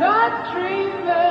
not dreaming.